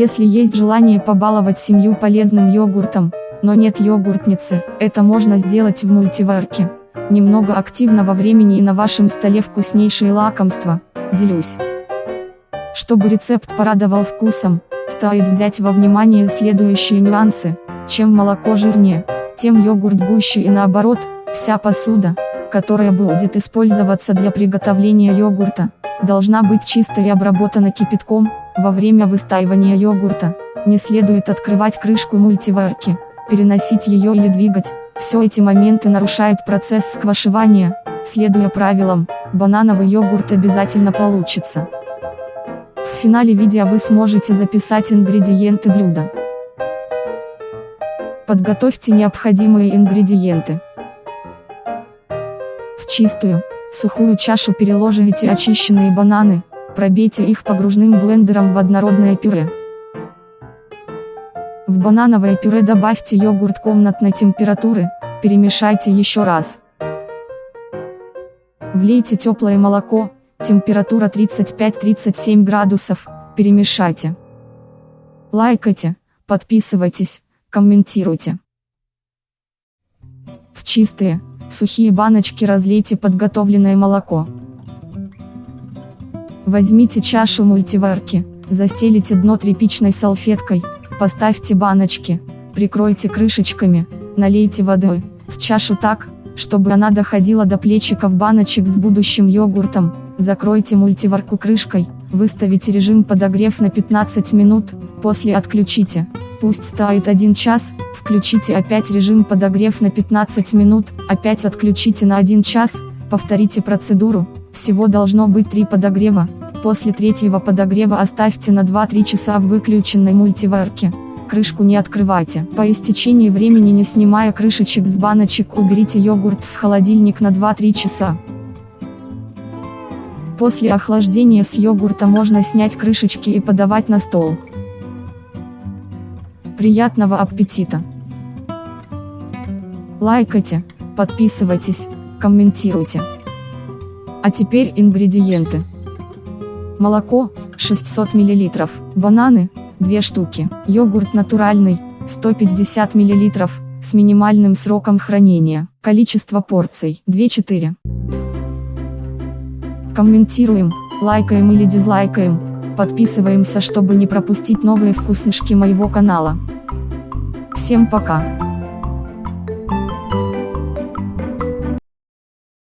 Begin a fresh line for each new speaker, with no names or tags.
Если есть желание побаловать семью полезным йогуртом, но нет йогуртницы, это можно сделать в мультиварке. Немного активного времени и на вашем столе вкуснейшие лакомства. Делюсь. Чтобы рецепт порадовал вкусом, стоит взять во внимание следующие нюансы. Чем молоко жирнее, тем йогурт гуще и наоборот, вся посуда, которая будет использоваться для приготовления йогурта, должна быть чистой и обработана кипятком, во время выстаивания йогурта, не следует открывать крышку мультиварки, переносить ее или двигать, все эти моменты нарушают процесс сквашивания, следуя правилам, банановый йогурт обязательно получится. В финале видео вы сможете записать ингредиенты блюда. Подготовьте необходимые ингредиенты. В чистую, сухую чашу переложите очищенные бананы, пробейте их погружным блендером в однородное пюре. В банановое пюре добавьте йогурт комнатной температуры, перемешайте еще раз. Влейте теплое молоко, температура 35-37 градусов, перемешайте. Лайкайте, подписывайтесь, комментируйте. В чистые, сухие баночки разлейте подготовленное молоко. Возьмите чашу мультиварки, застелите дно тряпичной салфеткой, поставьте баночки, прикройте крышечками, налейте воды в чашу так, чтобы она доходила до плечиков баночек с будущим йогуртом, закройте мультиварку крышкой, выставите режим подогрев на 15 минут, после отключите, пусть стоит 1 час, включите опять режим подогрев на 15 минут, опять отключите на 1 час, повторите процедуру, всего должно быть 3 подогрева, после третьего подогрева оставьте на 2-3 часа в выключенной мультиварке крышку не открывайте. По истечении времени не снимая крышечек с баночек уберите йогурт в холодильник на 2-3 часа. После охлаждения с йогурта можно снять крышечки и подавать на стол. Приятного аппетита! Лайкайте, подписывайтесь, комментируйте. А теперь ингредиенты. Молоко, 600 мл, бананы, 2 штуки. Йогурт натуральный, 150 мл, с минимальным сроком хранения. Количество порций 2-4. Комментируем, лайкаем или дизлайкаем, подписываемся, чтобы не пропустить новые вкуснышки моего канала. Всем пока!